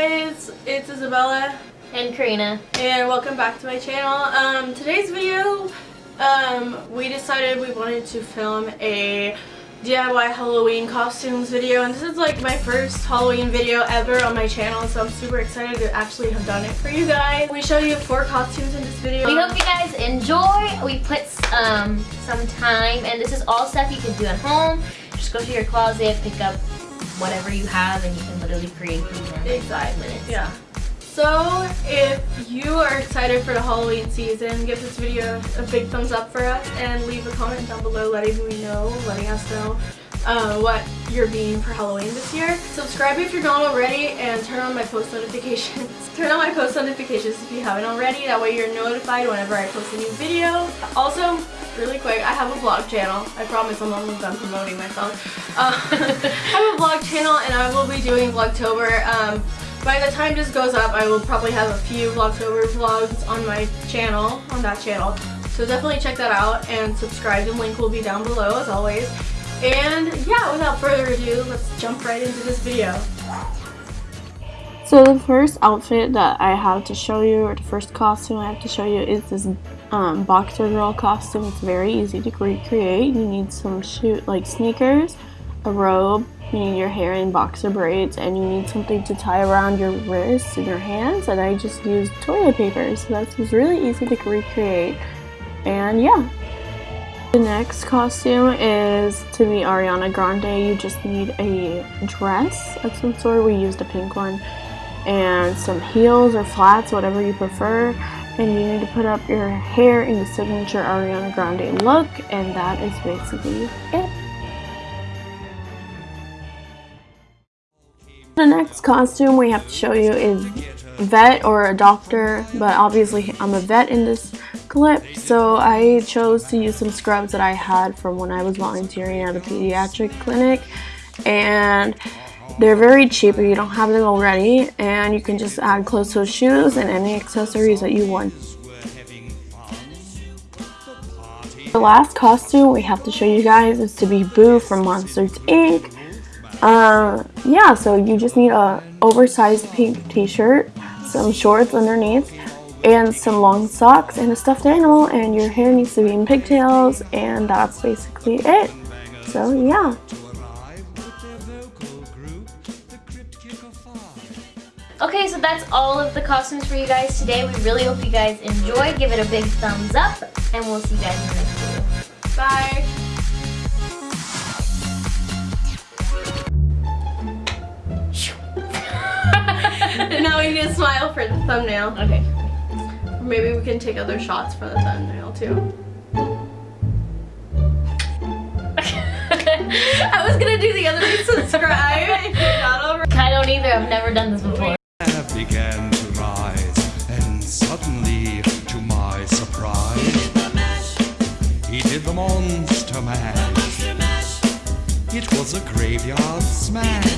guys, it's Isabella and Karina and welcome back to my channel. Um, today's video, um, we decided we wanted to film a DIY Halloween costumes video and this is like my first Halloween video ever on my channel so I'm super excited to actually have done it for you guys. We show you four costumes in this video. We hope you guys enjoy. We put um, some time and this is all stuff you can do at home. Just go to your closet, pick up whatever you have and you can literally create these in exactly. five minutes. Yeah. So if you are excited for the Halloween season, give this video a big thumbs up for us and leave a comment down below letting me know, letting us know uh, what you're being for Halloween this year. Subscribe if you're not already and turn on my post notifications. turn on my post notifications if you haven't already. That way you're notified whenever I post a new video. Also, really quick, I have a vlog channel. I promise I'm almost done promoting myself. Uh, I have a vlog channel and I will be doing Vlogtober. Um, by the time this goes up, I will probably have a few Vlogtober vlogs on my channel, on that channel. So definitely check that out and subscribe. The link will be down below as always. And yeah, without further ado, let's jump right into this video. So the first outfit that I have to show you, or the first costume I have to show you is this um, boxer girl costume. It's very easy to recreate. You need some shoot like sneakers, a robe, you need your hair in boxer braids, and you need something to tie around your wrists and your hands. And I just used toilet paper, so that's really easy to recreate. And yeah. The next costume is to be Ariana Grande. You just need a dress of some sort. We used a pink one and some heels or flats, whatever you prefer and you need to put up your hair in the signature Ariana Grande look and that is basically it. The next costume we have to show you is vet or a doctor but obviously I'm a vet in this clip so I chose to use some scrubs that I had from when I was volunteering at a pediatric clinic and they're very cheap if you don't have them already and you can just add closed-toe shoes and any accessories that you want. The last costume we have to show you guys is to be Boo from Monsters Inc. Uh, yeah, so you just need a oversized pink t-shirt, some shorts underneath, and some long socks and a stuffed animal and your hair needs to be in pigtails and that's basically it. So yeah. Okay, so that's all of the costumes for you guys today. We really hope you guys enjoy. Give it a big thumbs up, and we'll see you guys in the next video. Bye! now we need to smile for the thumbnail. Okay. Maybe we can take other shots for the thumbnail too. I was gonna do the other subscribe. I don't either. I've never done this before began to rise, and suddenly, to my surprise, he did the, mash. He did the monster mash. The mash. It was a graveyard smash.